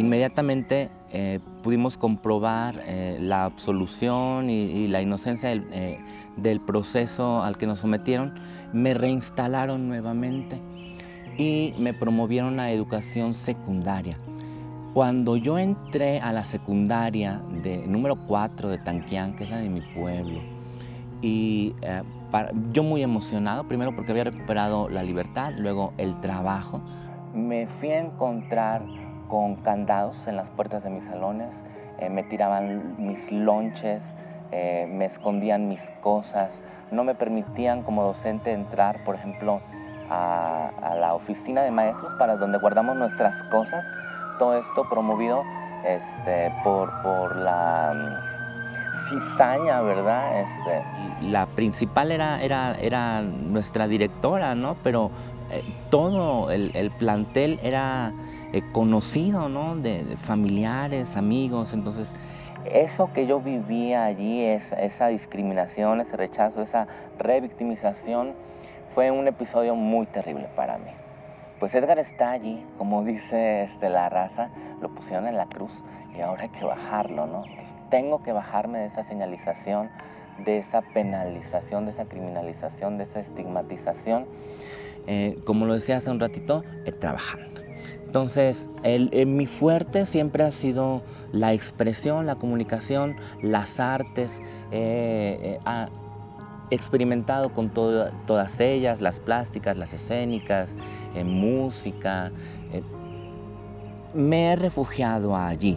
inmediatamente eh, pudimos comprobar eh, la absolución y, la inocencia del, del, proceso al que nos sometieron, me reinstalaron nuevamente y me promovieron a educación secundaria. Cuando yo entré a la secundaria de número 4 de Tanquián, que es la de mi pueblo, y yo muy emocionado, primero porque había recuperado la libertad, luego el trabajo, me fui a encontrar con candados en las puertas de mis salones, eh, me tiraban mis lonches, eh, me escondían mis cosas, no me permitían como docente entrar, por ejemplo, a, la oficina de maestros para donde guardamos nuestras cosas, todo esto promovido este, por, por la cizaña, ¿verdad? Este, la principal era, era, era nuestra directora, ¿no? Pero eh, todo el, plantel era eh, conocido, ¿no? De, familiares, amigos, entonces eso que yo vivía allí, esa discriminación, ese rechazo, esa revictimización, fue un episodio muy terrible para mí. Pues Edgar está allí, como dice este, la raza, lo pusieron en la cruz y ahora hay que bajarlo, ¿no? Tengo que bajarme de esa señalización, de esa penalización, de esa criminalización, de esa estigmatización eh, como lo decía hace un ratito, eh, trabajando. Entonces, el, mi fuerte siempre ha sido la expresión, la comunicación, las artes. he experimentado con todas ellas, las plásticas, las escénicas, música me he refugiado allí.